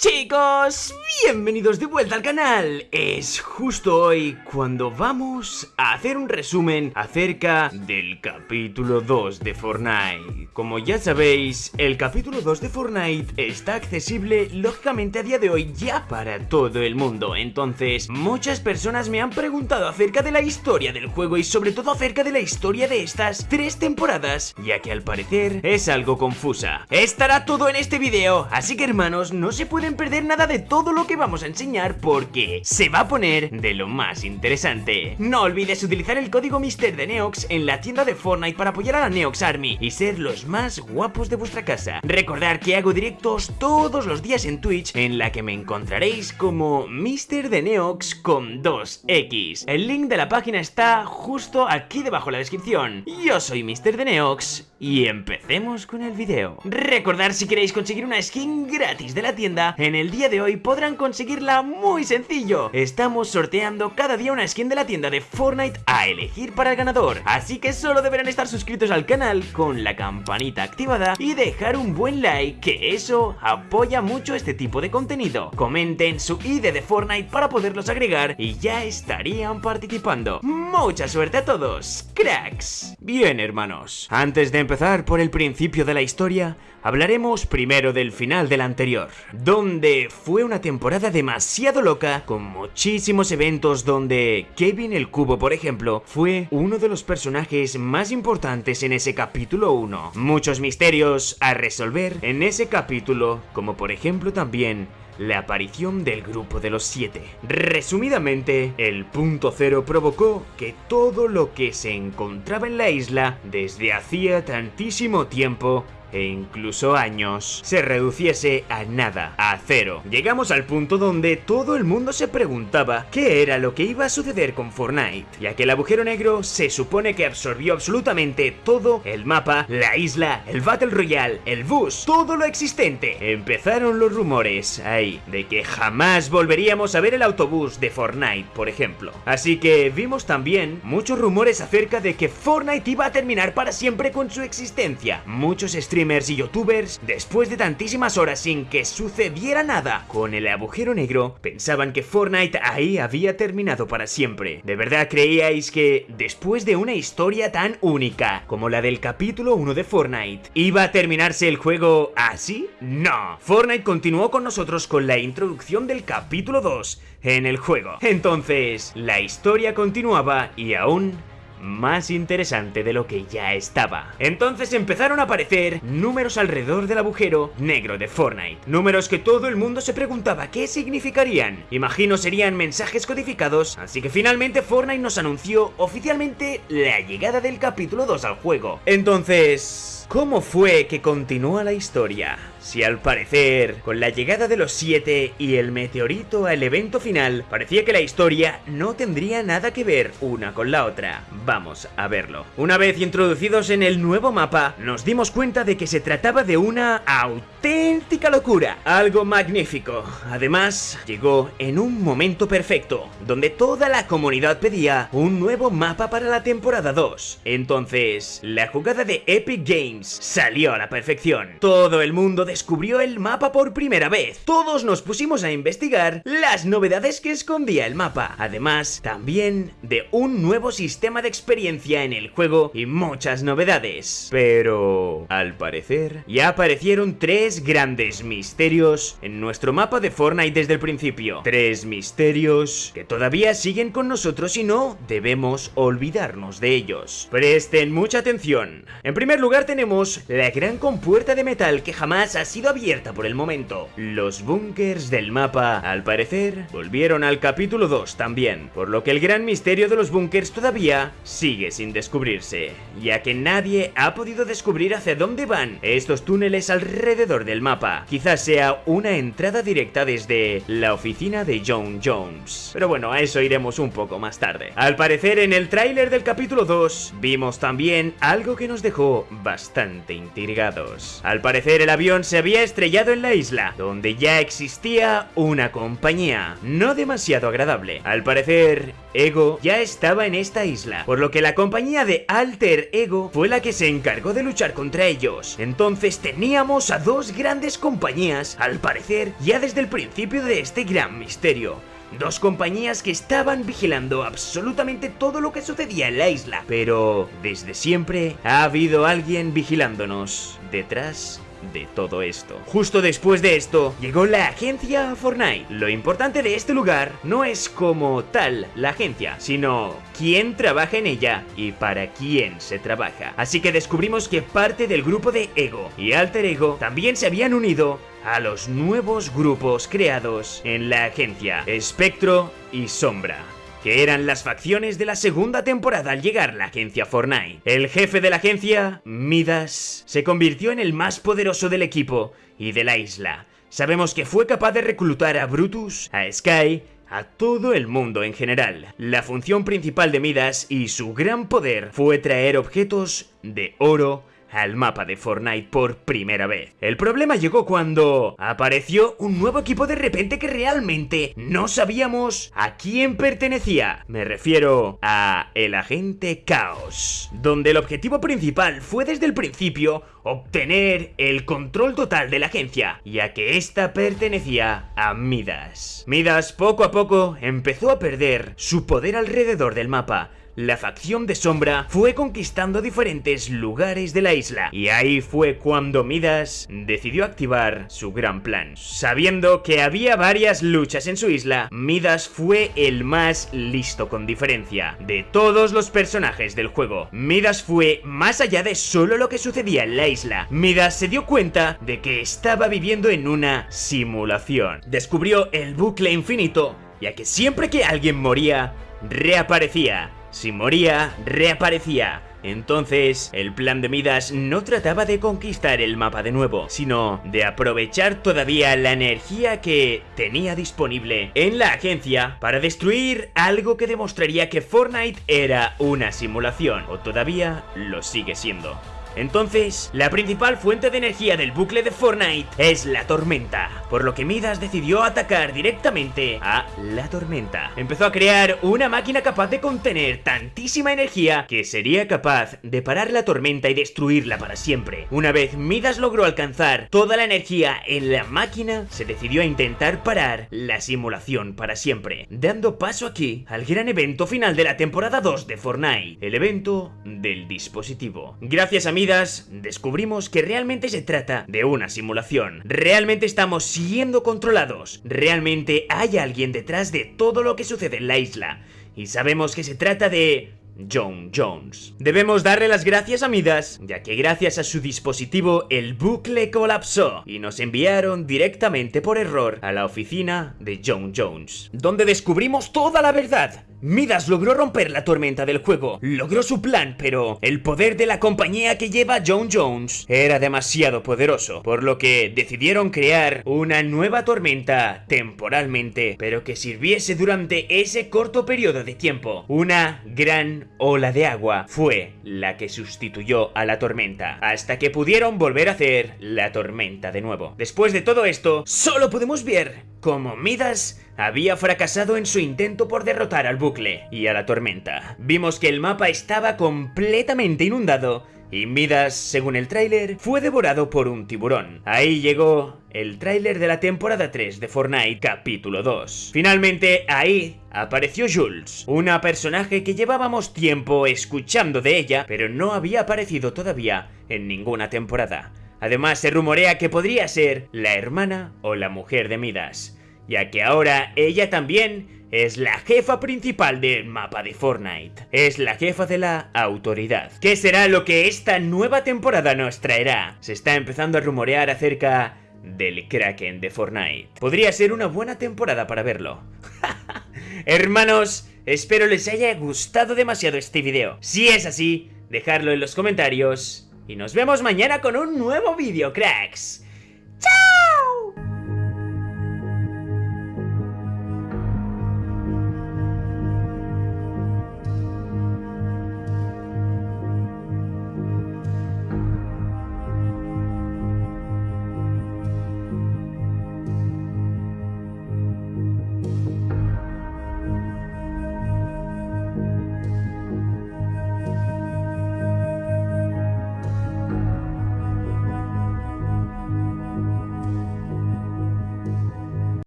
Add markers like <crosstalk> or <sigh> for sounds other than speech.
Chicos, bienvenidos de vuelta al canal. Es justo hoy cuando vamos a hacer un resumen acerca del capítulo 2 de Fortnite. Como ya sabéis, el capítulo 2 de Fortnite está accesible lógicamente a día de hoy ya para todo el mundo. Entonces, muchas personas me han preguntado acerca de la historia del juego y sobre todo acerca de la historia de estas tres temporadas, ya que al parecer es algo confusa. Estará todo en este video, así que hermanos, no se pueden perder nada de todo lo que vamos a enseñar porque se va a poner de lo más interesante. No olvides utilizar el código Mister de Neox en la tienda de Fortnite para apoyar a la Neox Army y ser los más guapos de vuestra casa. Recordar que hago directos todos los días en Twitch en la que me encontraréis como Mister de Neox con 2X. El link de la página está justo aquí debajo en la descripción. Yo soy Mister de Neox y empecemos con el video. Recordar si queréis conseguir una skin gratis de la tienda en el día de hoy podrán conseguirla muy sencillo. Estamos sorteando cada día una skin de la tienda de Fortnite a elegir para el ganador. Así que solo deberán estar suscritos al canal con la campanita activada y dejar un buen like, que eso apoya mucho este tipo de contenido. Comenten su ID de Fortnite para poderlos agregar y ya estarían participando. ¡Mucha suerte a todos! ¡Cracks! Bien, hermanos, antes de empezar por el principio de la historia, hablaremos primero del final del anterior, fue una temporada demasiado loca, con muchísimos eventos donde Kevin el Cubo, por ejemplo, fue uno de los personajes más importantes en ese capítulo 1. Muchos misterios a resolver en ese capítulo, como por ejemplo también la aparición del grupo de los siete. Resumidamente, el punto cero provocó que todo lo que se encontraba en la isla desde hacía tantísimo tiempo e incluso años se reduciese a nada, a cero. Llegamos al punto donde todo el mundo se preguntaba qué era lo que iba a suceder con Fortnite, ya que el agujero negro se supone que absorbió absolutamente todo el mapa, la isla, el Battle Royale, el bus, todo lo existente. Empezaron los rumores ahí de que jamás volveríamos a ver el autobús de Fortnite, por ejemplo. Así que vimos también muchos rumores acerca de que Fortnite iba a terminar para siempre con su existencia. Muchos streamers y youtubers, después de tantísimas horas sin que sucediera nada con el agujero negro, pensaban que Fortnite ahí había terminado para siempre. ¿De verdad creíais que después de una historia tan única como la del capítulo 1 de Fortnite, iba a terminarse el juego así? No. Fortnite continuó con nosotros con la introducción del capítulo 2 en el juego. Entonces, la historia continuaba y aún más interesante de lo que ya estaba. Entonces empezaron a aparecer números alrededor del agujero negro de Fortnite. Números que todo el mundo se preguntaba qué significarían. Imagino serían mensajes codificados, así que finalmente Fortnite nos anunció oficialmente la llegada del capítulo 2 al juego. Entonces... ¿Cómo fue que continúa la historia? Si al parecer, con la llegada de los siete y el meteorito al evento final, parecía que la historia no tendría nada que ver una con la otra. Vamos a verlo. Una vez introducidos en el nuevo mapa, nos dimos cuenta de que se trataba de una auténtica locura. Algo magnífico. Además, llegó en un momento perfecto, donde toda la comunidad pedía un nuevo mapa para la temporada 2. Entonces, la jugada de Epic Games salió a la perfección. Todo el mundo descubrió el mapa por primera vez. Todos nos pusimos a investigar las novedades que escondía el mapa. Además, también de un nuevo sistema de experiencia en el juego y muchas novedades. Pero, al parecer, ya aparecieron tres grandes misterios en nuestro mapa de Fortnite desde el principio. Tres misterios que todavía siguen con nosotros y no debemos olvidarnos de ellos. Presten mucha atención. En primer lugar tenemos la gran compuerta de metal que jamás ha sido abierta por el momento. Los búnkers del mapa, al parecer, volvieron al capítulo 2 también, por lo que el gran misterio de los búnkers todavía sigue sin descubrirse, ya que nadie ha podido descubrir hacia dónde van estos túneles alrededor del mapa. Quizás sea una entrada directa desde la oficina de John Jones. Pero bueno, a eso iremos un poco más tarde. Al parecer en el tráiler del capítulo 2 vimos también algo que nos dejó bastante intrigados. Al parecer el avión se había estrellado en la isla, donde ya existía una compañía, no demasiado agradable. Al parecer Ego ya estaba en esta isla, por lo que la compañía de Alter Ego fue la que se encargó de luchar contra ellos. Entonces teníamos a dos grandes compañías, al parecer, ya desde el principio de este gran misterio. Dos compañías que estaban vigilando absolutamente todo lo que sucedía en la isla. Pero desde siempre ha habido alguien vigilándonos detrás de todo esto. Justo después de esto, llegó la agencia Fortnite. Lo importante de este lugar no es como tal la agencia, sino quién trabaja en ella y para quién se trabaja. Así que descubrimos que parte del grupo de Ego y Alter Ego también se habían unido a los nuevos grupos creados en la agencia Espectro y Sombra que eran las facciones de la segunda temporada al llegar la agencia Fortnite. El jefe de la agencia, Midas, se convirtió en el más poderoso del equipo y de la isla. Sabemos que fue capaz de reclutar a Brutus, a Sky, a todo el mundo en general. La función principal de Midas y su gran poder fue traer objetos de oro, al mapa de Fortnite por primera vez. El problema llegó cuando apareció un nuevo equipo de repente que realmente no sabíamos a quién pertenecía. Me refiero a el agente Caos, donde el objetivo principal fue desde el principio obtener el control total de la agencia, ya que esta pertenecía a Midas. Midas poco a poco empezó a perder su poder alrededor del mapa, la facción de Sombra fue conquistando diferentes lugares de la isla y ahí fue cuando Midas decidió activar su gran plan. Sabiendo que había varias luchas en su isla, Midas fue el más listo con diferencia de todos los personajes del juego. Midas fue más allá de solo lo que sucedía en la isla. Midas se dio cuenta de que estaba viviendo en una simulación. Descubrió el bucle infinito, ya que siempre que alguien moría, reaparecía si moría, reaparecía. Entonces, el plan de Midas no trataba de conquistar el mapa de nuevo, sino de aprovechar todavía la energía que tenía disponible en la agencia para destruir algo que demostraría que Fortnite era una simulación, o todavía lo sigue siendo. Entonces, la principal fuente de energía del bucle de Fortnite es la tormenta, por lo que Midas decidió atacar directamente a la tormenta. Empezó a crear una máquina capaz de contener tantísima energía que sería capaz de parar la tormenta y destruirla para siempre. Una vez Midas logró alcanzar toda la energía en la máquina, se decidió a intentar parar la simulación para siempre, dando paso aquí al gran evento final de la temporada 2 de Fortnite, el evento del dispositivo. Gracias a descubrimos que realmente se trata de una simulación. Realmente estamos siendo controlados. Realmente hay alguien detrás de todo lo que sucede en la isla. Y sabemos que se trata de John Jones. Debemos darle las gracias a Midas, ya que gracias a su dispositivo el bucle colapsó y nos enviaron directamente por error a la oficina de John Jones, donde descubrimos toda la verdad. Midas logró romper la tormenta del juego, logró su plan, pero el poder de la compañía que lleva John Jones era demasiado poderoso, por lo que decidieron crear una nueva tormenta temporalmente, pero que sirviese durante ese corto periodo de tiempo. Una gran ola de agua fue la que sustituyó a la tormenta, hasta que pudieron volver a hacer la tormenta de nuevo. Después de todo esto, solo podemos ver cómo Midas había fracasado en su intento por derrotar al bucle y a la tormenta. Vimos que el mapa estaba completamente inundado y Midas, según el tráiler, fue devorado por un tiburón. Ahí llegó el tráiler de la temporada 3 de Fortnite capítulo 2. Finalmente, ahí apareció Jules, una personaje que llevábamos tiempo escuchando de ella, pero no había aparecido todavía en ninguna temporada. Además, se rumorea que podría ser la hermana o la mujer de Midas ya que ahora ella también es la jefa principal del mapa de Fortnite. Es la jefa de la autoridad. ¿Qué será lo que esta nueva temporada nos traerá? Se está empezando a rumorear acerca del Kraken de Fortnite. Podría ser una buena temporada para verlo. <laughs> Hermanos, espero les haya gustado demasiado este video. Si es así, dejadlo en los comentarios. Y nos vemos mañana con un nuevo vídeo, cracks. ¡Chao!